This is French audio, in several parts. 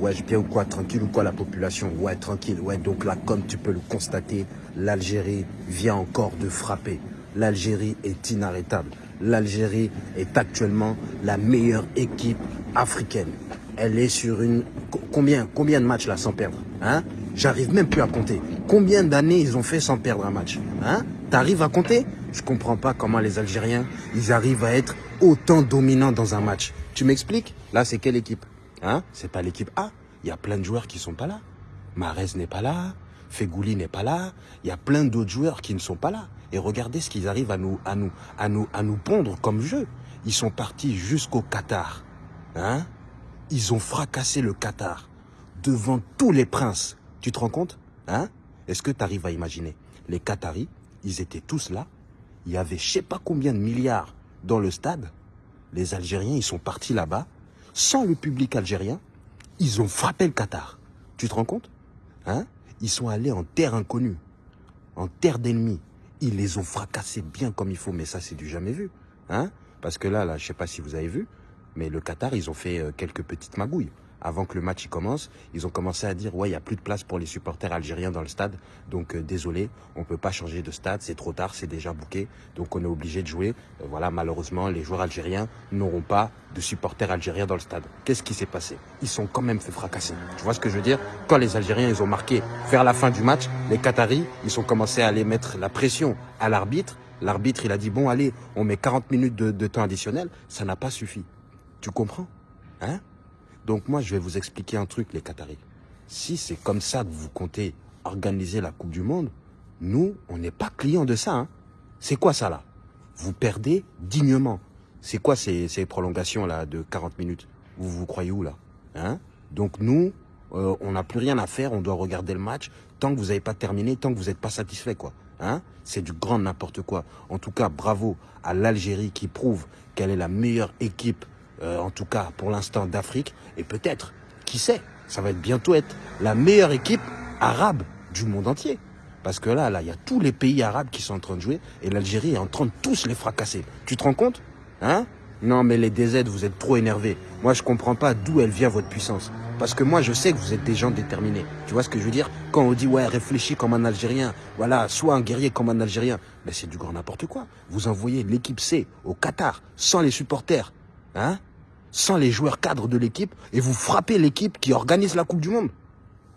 Ouais, je bien ou quoi Tranquille ou quoi la population Ouais, tranquille. Ouais, donc là, comme tu peux le constater, l'Algérie vient encore de frapper. L'Algérie est inarrêtable. L'Algérie est actuellement la meilleure équipe africaine. Elle est sur une... Combien, combien de matchs là sans perdre hein? J'arrive même plus à compter. Combien d'années ils ont fait sans perdre un match hein? T'arrives à compter? Je comprends pas comment les Algériens, ils arrivent à être autant dominants dans un match. Tu m'expliques? Là, c'est quelle équipe? Hein? C'est pas l'équipe A. Il y a plein de joueurs qui sont pas là. Marez n'est pas là. Fegouli n'est pas là. Il y a plein d'autres joueurs qui ne sont pas là. Et regardez ce qu'ils arrivent à nous, à nous, à nous, à nous pondre comme jeu. Ils sont partis jusqu'au Qatar. Hein? Ils ont fracassé le Qatar devant tous les princes. Tu te rends compte? Hein? Est-ce que tu arrives à imaginer? Les Qataris, ils étaient tous là. Il y avait je sais pas combien de milliards dans le stade. Les Algériens, ils sont partis là-bas sans le public algérien, ils ont frappé le Qatar. Tu te rends compte hein? Ils sont allés en terre inconnue, en terre d'ennemis. Ils les ont fracassés bien comme il faut, mais ça, c'est du jamais vu. Hein? Parce que là, là, je sais pas si vous avez vu, mais le Qatar, ils ont fait euh, quelques petites magouilles avant que le match commence, ils ont commencé à dire ouais, il n'y a plus de place pour les supporters algériens dans le stade. Donc euh, désolé, on ne peut pas changer de stade, c'est trop tard, c'est déjà bouqué. Donc on est obligé de jouer. Euh, voilà, malheureusement, les joueurs algériens n'auront pas de supporters algériens dans le stade. Qu'est-ce qui s'est passé? Ils sont quand même fait fracasser. Tu vois ce que je veux dire? Quand les Algériens, ils ont marqué vers la fin du match, les Qataris, ils ont commencé à aller mettre la pression à l'arbitre. L'arbitre, il a dit, bon, allez, on met 40 minutes de, de temps additionnel. Ça n'a pas suffi. Tu comprends? Hein? Donc moi, je vais vous expliquer un truc, les Qataris. Si c'est comme ça que vous comptez organiser la Coupe du Monde, nous, on n'est pas clients de ça. Hein. C'est quoi ça là? Vous perdez dignement. C'est quoi ces, prolongations là de 40 minutes? Vous vous croyez où là? Hein? Donc nous, euh, on n'a plus rien à faire, on doit regarder le match tant que vous n'avez pas terminé, tant que vous n'êtes pas satisfait quoi. Hein? C'est du grand n'importe quoi. En tout cas, bravo à l'Algérie qui prouve qu'elle est la meilleure équipe euh, en tout cas pour l'instant d'Afrique, et peut-être, qui sait, ça va être bientôt être la meilleure équipe arabe du monde entier. Parce que là, là, il y a tous les pays arabes qui sont en train de jouer, et l'Algérie est en train de tous les fracasser. Tu te rends compte Hein? Non, mais les DZ, vous êtes trop énervés. Moi, je comprends pas d'où elle vient votre puissance. Parce que moi, je sais que vous êtes des gens déterminés. Tu vois ce que je veux dire? Quand on dit, ouais, réfléchis comme un Algérien, voilà, sois un guerrier comme un Algérien, mais c'est du grand n'importe quoi. Vous envoyez l'équipe C au Qatar, sans les supporters, hein? Sans les joueurs cadres de l'équipe et vous frappez l'équipe qui organise la Coupe du Monde.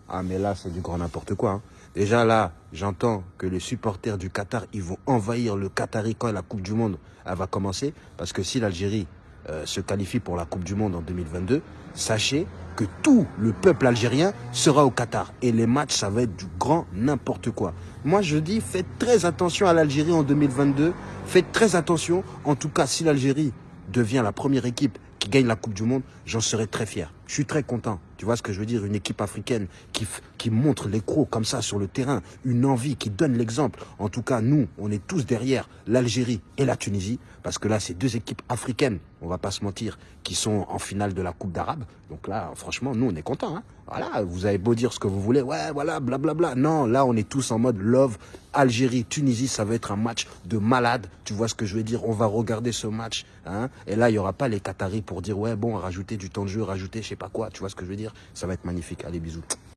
Ah mais là c'est du grand n'importe quoi. Hein. Déjà là, j'entends que les supporters du Qatar, ils vont envahir le Qatari quand la Coupe du Monde va commencer. Parce que si l'Algérie euh, se qualifie pour la Coupe du Monde en 2022, sachez que tout le peuple algérien sera au Qatar. Et les matchs, ça va être du grand n'importe quoi. Moi, je dis, faites très attention à l'Algérie en 2022. Faites très attention. En tout cas, si l'Algérie devient la première équipe qui gagne la Coupe du Monde, j'en serais très fier. Je suis très content. Tu vois ce que je veux dire? Une équipe africaine qui, montre les crocs comme ça sur le terrain, une envie qui donne l'exemple. En tout cas, nous, on est tous derrière l'Algérie et la Tunisie, parce que là, c'est deux équipes africaines, on va pas se mentir, qui sont en finale de la Coupe d'Arabe. Donc là, franchement, nous, on est contents. Hein voilà, vous avez beau dire ce que vous voulez, ouais, voilà, blablabla. Non, là, on est tous en mode love. Algérie, Tunisie, ça va être un match de malade. Tu vois ce que je veux dire? On va regarder ce match. Hein et là, il y aura pas les Qataris pour dire, ouais, bon, rajouter du temps de jeu, rajouter je sais pas quoi. Tu vois ce que je veux dire? Ça va être magnifique. Allez, bisous.